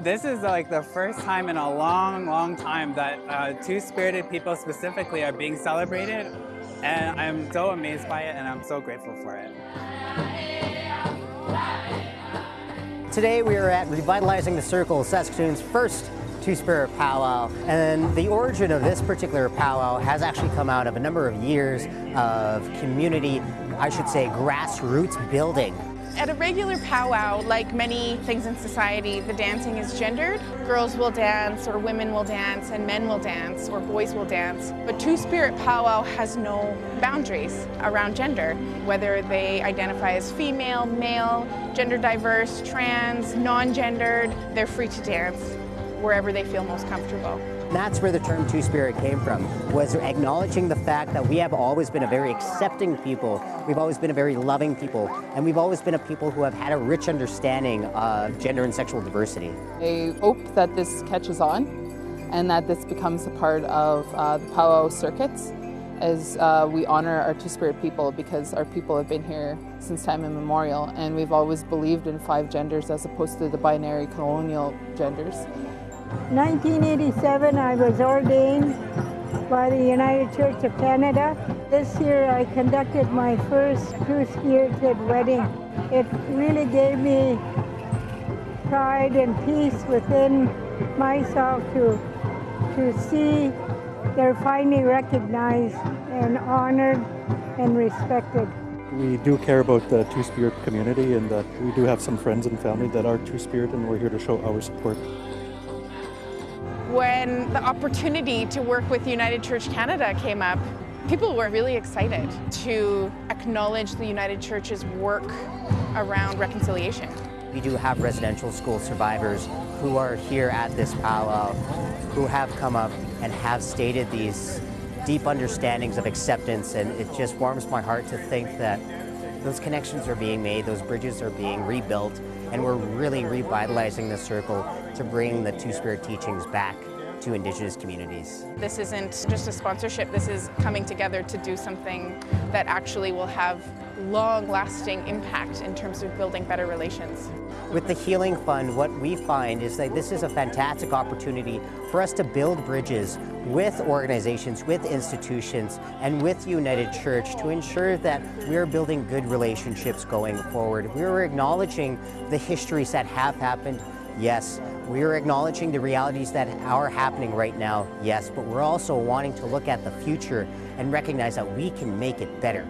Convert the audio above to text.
This is like the first time in a long, long time that uh, two-spirited people specifically are being celebrated. And I'm so amazed by it and I'm so grateful for it. Today we are at Revitalizing the Circle, Saskatoon's first Two-Spirit powwow. And the origin of this particular powwow has actually come out of a number of years of community, I should say grassroots building. At a regular powwow, like many things in society, the dancing is gendered. Girls will dance, or women will dance, and men will dance, or boys will dance. But Two-Spirit powwow has no boundaries around gender, whether they identify as female, male, gender diverse, trans, non-gendered, they're free to dance wherever they feel most comfortable. That's where the term Two-Spirit came from, was acknowledging the fact that we have always been a very accepting people, we've always been a very loving people, and we've always been a people who have had a rich understanding of gender and sexual diversity. I hope that this catches on and that this becomes a part of uh, the powwow circuits as uh, we honor our Two-Spirit people because our people have been here since time immemorial and we've always believed in five genders as opposed to the binary colonial genders. 1987 I was ordained by the United Church of Canada. This year I conducted my first two-spirited wedding. It really gave me pride and peace within myself to, to see they're finally recognized and honored and respected. We do care about the Two-Spirit community and that we do have some friends and family that are Two-Spirit and we're here to show our support when the opportunity to work with United Church Canada came up, people were really excited to acknowledge the United Church's work around reconciliation. We do have residential school survivors who are here at this powwow, who have come up and have stated these deep understandings of acceptance, and it just warms my heart to think that those connections are being made, those bridges are being rebuilt, and we're really revitalizing the circle to bring the Two-Spirit teachings back to Indigenous communities. This isn't just a sponsorship, this is coming together to do something that actually will have long-lasting impact in terms of building better relations. With the Healing Fund, what we find is that this is a fantastic opportunity for us to build bridges with organizations, with institutions, and with United Church to ensure that we're building good relationships going forward. We're acknowledging the histories that have happened, yes. We're acknowledging the realities that are happening right now, yes, but we're also wanting to look at the future and recognize that we can make it better.